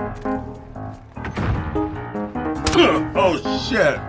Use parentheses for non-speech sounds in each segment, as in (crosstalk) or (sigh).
(laughs) oh shit!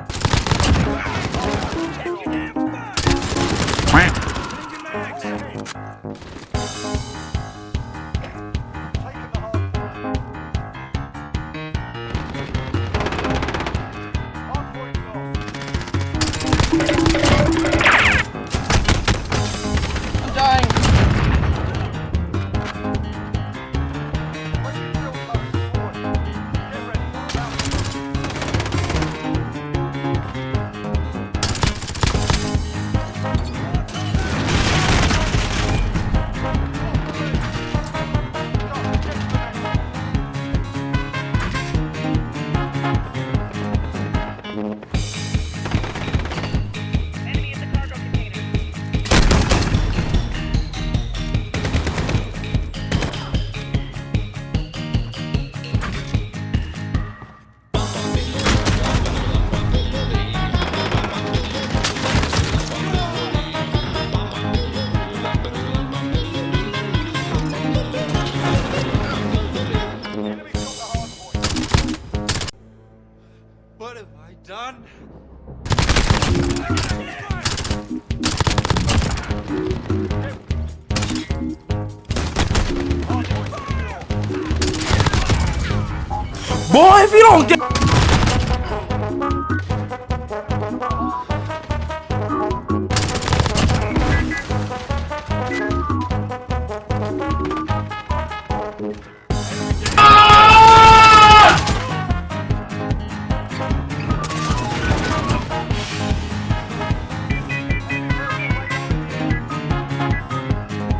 Boy, if you don't get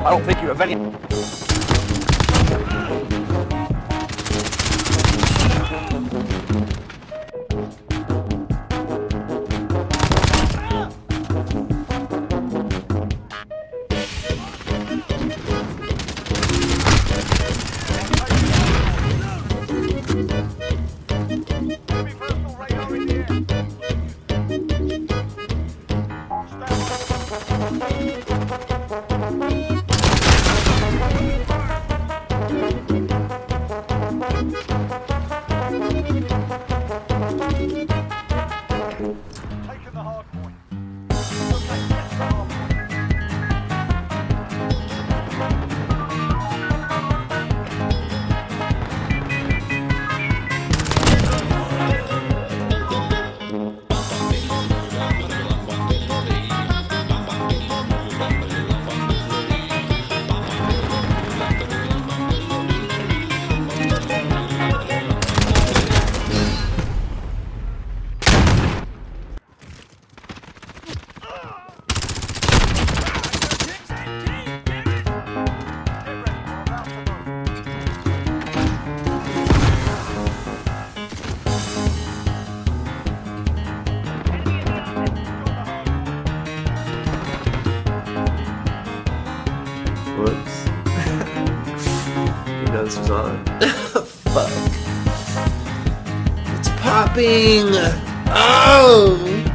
I don't think you have any. Whoops. You know this was on. (laughs) Fuck. It's popping! Oh!